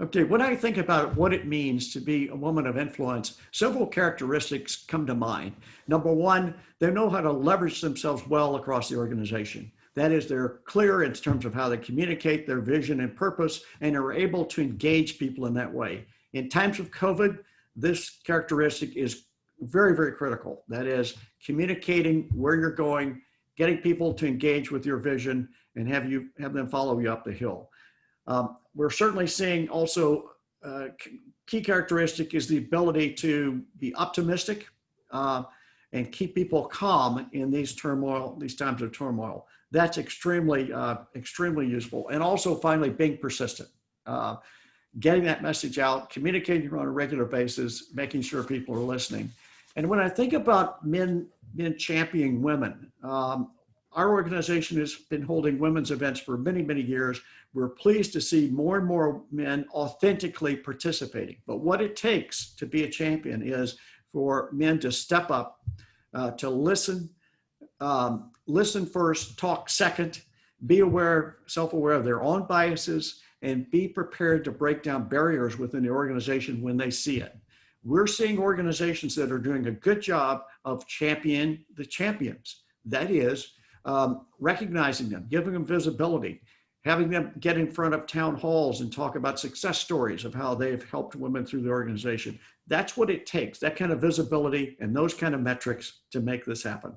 Okay, when I think about what it means to be a woman of influence, several characteristics come to mind. Number one, they know how to leverage themselves well across the organization. That is, they're clear in terms of how they communicate their vision and purpose, and are able to engage people in that way. In times of COVID, this characteristic is very, very critical. That is, communicating where you're going, getting people to engage with your vision, and have you have them follow you up the hill. Um, we're certainly seeing also uh, key characteristic is the ability to be optimistic uh, and keep people calm in these turmoil, these times of turmoil. That's extremely, uh, extremely useful. And also finally, being persistent. Uh, getting that message out, communicating on a regular basis, making sure people are listening. And when I think about men, men championing women, um, our organization has been holding women's events for many, many years. We're pleased to see more and more men authentically participating. But what it takes to be a champion is for men to step up, uh, to listen, um, listen first, talk second, be aware, self-aware of their own biases, and be prepared to break down barriers within the organization when they see it. We're seeing organizations that are doing a good job of champion the champions. That is, um, recognizing them, giving them visibility, having them get in front of town halls and talk about success stories of how they've helped women through the organization. That's what it takes, that kind of visibility and those kind of metrics to make this happen.